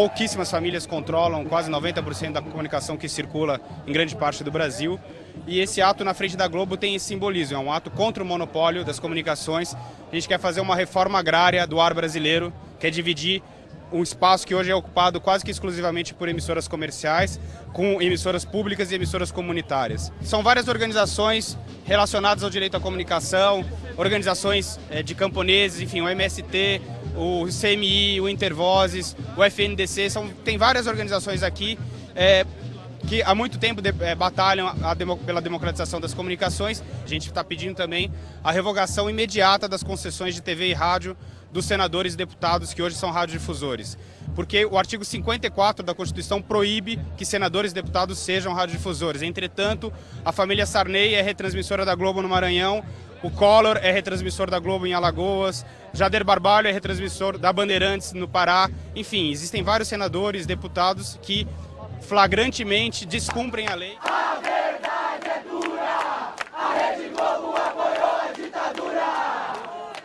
pouquíssimas famílias controlam quase 90% da comunicação que circula em grande parte do Brasil. E esse ato na frente da Globo tem esse simbolismo, é um ato contra o monopólio das comunicações. A gente quer fazer uma reforma agrária do ar brasileiro, quer dividir um espaço que hoje é ocupado quase que exclusivamente por emissoras comerciais, com emissoras públicas e emissoras comunitárias. São várias organizações relacionadas ao direito à comunicação, organizações eh, de camponeses, enfim, o MST, o CMI, o Intervozes, o FNDC, são, tem várias organizações aqui é, que há muito tempo de, é, batalham demo, pela democratização das comunicações. A gente está pedindo também a revogação imediata das concessões de TV e rádio dos senadores e deputados que hoje são radiodifusores. Porque o artigo 54 da Constituição proíbe que senadores e deputados sejam radiodifusores. Entretanto, a família Sarney é retransmissora da Globo no Maranhão, o Collor é retransmissor da Globo em Alagoas, Jader Barbalho é retransmissor da Bandeirantes no Pará. Enfim, existem vários senadores, deputados que flagrantemente descumprem a lei. A verdade é dura, a Rede Globo apoiou a ditadura.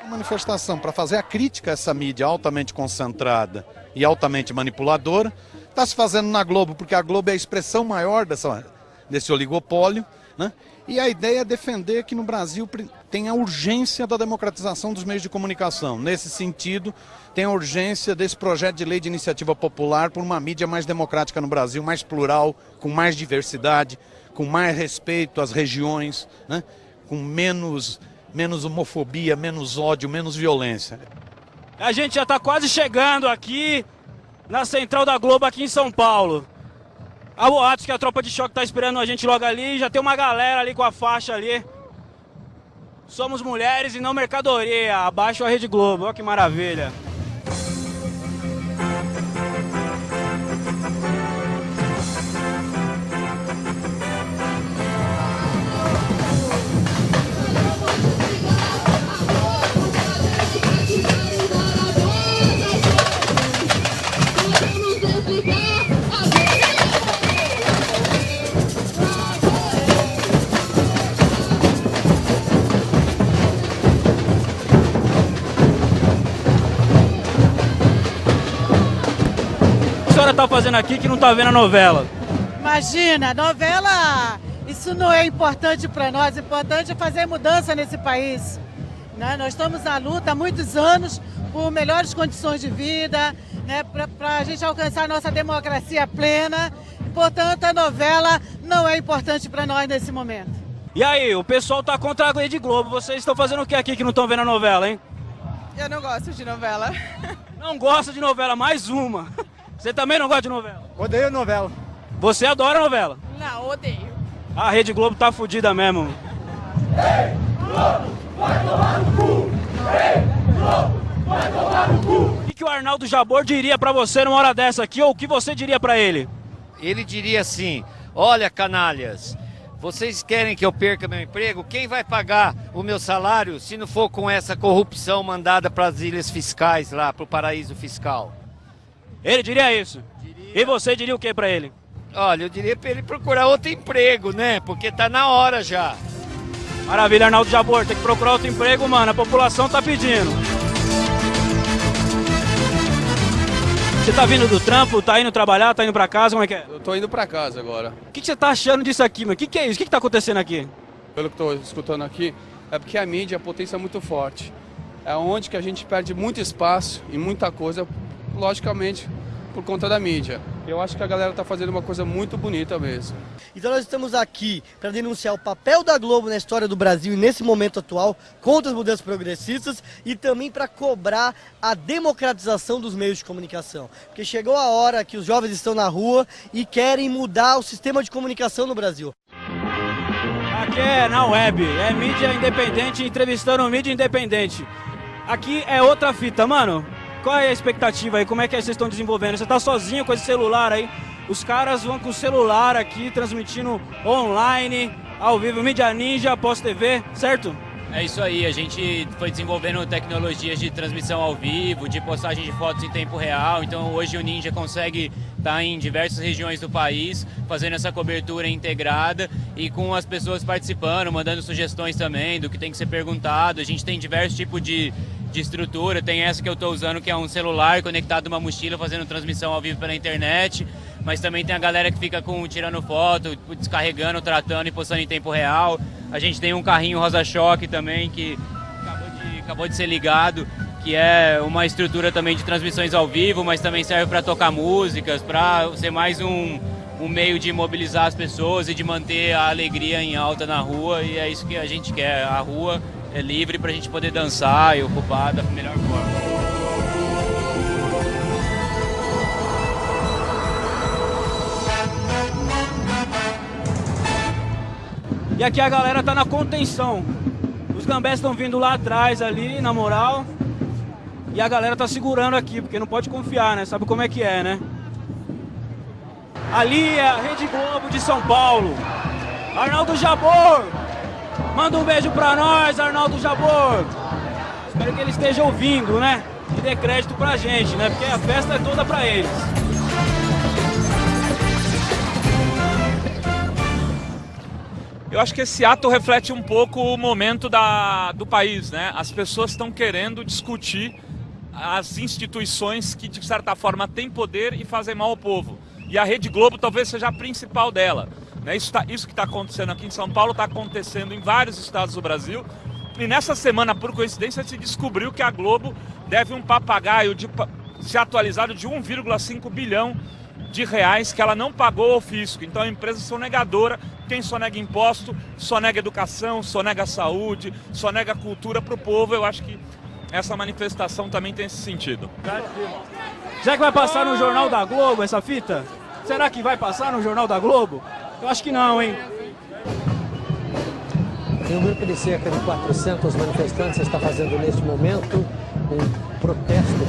A manifestação para fazer a crítica a essa mídia altamente concentrada e altamente manipuladora está se fazendo na Globo, porque a Globo é a expressão maior dessa, desse oligopólio. Né? E a ideia é defender que no Brasil tem a urgência da democratização dos meios de comunicação. Nesse sentido, tem a urgência desse projeto de lei de iniciativa popular por uma mídia mais democrática no Brasil, mais plural, com mais diversidade, com mais respeito às regiões, né? com menos, menos homofobia, menos ódio, menos violência. A gente já está quase chegando aqui na Central da Globo, aqui em São Paulo. Há boatos que a tropa de choque tá esperando a gente logo ali, já tem uma galera ali com a faixa ali. Somos mulheres e não mercadoria, abaixo a Rede Globo, olha que maravilha. Está fazendo aqui que não está vendo a novela? Imagina, novela, isso não é importante para nós, o importante é fazer mudança nesse país. Né? Nós estamos na luta há muitos anos por melhores condições de vida, né? para a gente alcançar a nossa democracia plena. Portanto, a novela não é importante para nós nesse momento. E aí, o pessoal está contra a Rede Globo. Vocês estão fazendo o que aqui que não estão vendo a novela, hein? Eu não gosto de novela. Não gosta de novela, mais uma. Você também não gosta de novela? Odeio novela. Você adora novela? Não, odeio. A Rede Globo tá fodida mesmo. Ei, Globo, vai tomar no cu! Ei, Globo, vai tomar no cu! O que, que o Arnaldo Jabor diria pra você numa hora dessa aqui, ou o que você diria pra ele? Ele diria assim, olha canalhas, vocês querem que eu perca meu emprego? Quem vai pagar o meu salário se não for com essa corrupção mandada para as ilhas fiscais lá, para o paraíso fiscal? Ele diria isso. Diria... E você diria o que para ele? Olha, eu diria para ele procurar outro emprego, né? Porque tá na hora já. Maravilha, Arnaldo Jabor, tem que procurar outro emprego, mano. A população tá pedindo. Você tá vindo do trampo, tá indo trabalhar, tá indo pra casa, como é que é? Eu tô indo pra casa agora. O que, que você tá achando disso aqui, mano? O que, que é isso? O que, que tá acontecendo aqui? Pelo que tô escutando aqui, é porque a mídia, a potência é muito forte. É onde que a gente perde muito espaço e muita coisa logicamente, por conta da mídia. Eu acho que a galera está fazendo uma coisa muito bonita mesmo. Então nós estamos aqui para denunciar o papel da Globo na história do Brasil e nesse momento atual contra as mudanças progressistas e também para cobrar a democratização dos meios de comunicação. Porque chegou a hora que os jovens estão na rua e querem mudar o sistema de comunicação no Brasil. Aqui é na web, é mídia independente entrevistando mídia independente. Aqui é outra fita, mano. Qual é a expectativa aí? Como é que vocês estão desenvolvendo? Você está sozinho com esse celular aí? Os caras vão com o celular aqui, transmitindo online, ao vivo, mídia ninja, pós-TV, certo? É isso aí, a gente foi desenvolvendo tecnologias de transmissão ao vivo, de postagem de fotos em tempo real, então hoje o Ninja consegue estar em diversas regiões do país, fazendo essa cobertura integrada e com as pessoas participando, mandando sugestões também do que tem que ser perguntado. A gente tem diversos tipos de de estrutura. Tem essa que eu estou usando, que é um celular conectado a uma mochila, fazendo transmissão ao vivo pela internet. Mas também tem a galera que fica com tirando foto, descarregando, tratando e postando em tempo real. A gente tem um carrinho rosa-choque também, que acabou de, acabou de ser ligado, que é uma estrutura também de transmissões ao vivo, mas também serve para tocar músicas, para ser mais um, um meio de mobilizar as pessoas e de manter a alegria em alta na rua. E é isso que a gente quer. A rua é livre para a gente poder dançar e ocupar da melhor forma. E aqui a galera tá na contenção. Os gambés estão vindo lá atrás ali, na moral. E a galera tá segurando aqui, porque não pode confiar, né? Sabe como é que é, né? Ali é a Rede Globo de São Paulo. Arnaldo Jabor. Manda um beijo pra nós, Arnaldo Jabor. Espero que ele esteja ouvindo, né? E dê crédito pra gente, né? Porque a festa é toda pra eles. Eu acho que esse ato reflete um pouco o momento da, do país, né? As pessoas estão querendo discutir as instituições que, de certa forma, têm poder e fazem mal ao povo. E a Rede Globo talvez seja a principal dela. Né? Isso, tá, isso que está acontecendo aqui em São Paulo está acontecendo em vários estados do Brasil. E nessa semana, por coincidência, se descobriu que a Globo deve um papagaio de, se atualizado de 1,5 bilhão de reais que ela não pagou ao fisco. Então a empresa sonegadora, quem sonega imposto, sonega educação, sonega saúde, sonega cultura para o povo. Eu acho que essa manifestação também tem esse sentido. Será que vai passar no Jornal da Globo essa fita? Será que vai passar no Jornal da Globo? Eu acho que não, hein? Um grupo de cerca de 400 manifestantes está fazendo neste momento um protesto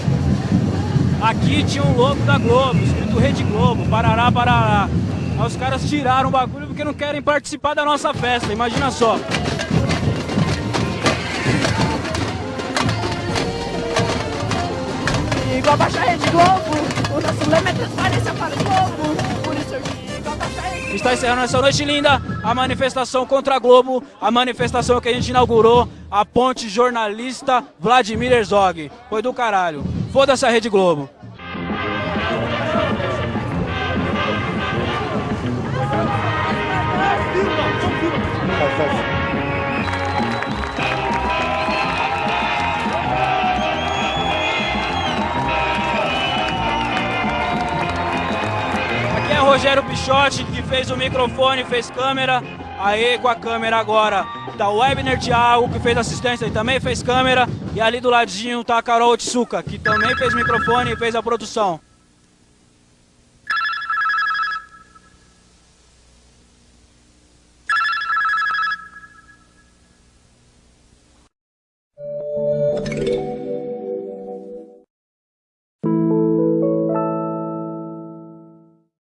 Aqui tinha um logo da Globo, escrito Rede Globo, Parará, Parará. Aí os caras tiraram o bagulho porque não querem participar da nossa festa, imagina só. Digo abaixar a Rede Globo, o nosso lema é transparência para o povo, por isso eu Está encerrando essa noite linda a manifestação contra a Globo, a manifestação que a gente inaugurou, a ponte jornalista Vladimir Herzog. Foi do caralho. Foda-se a Rede Globo. Rogério Pichotti, que fez o microfone, fez câmera. Aí com a câmera agora tá o Webner Thiago, que fez assistência e também fez câmera. E ali do ladinho tá a Carol Otsuka, que também fez microfone e fez a produção.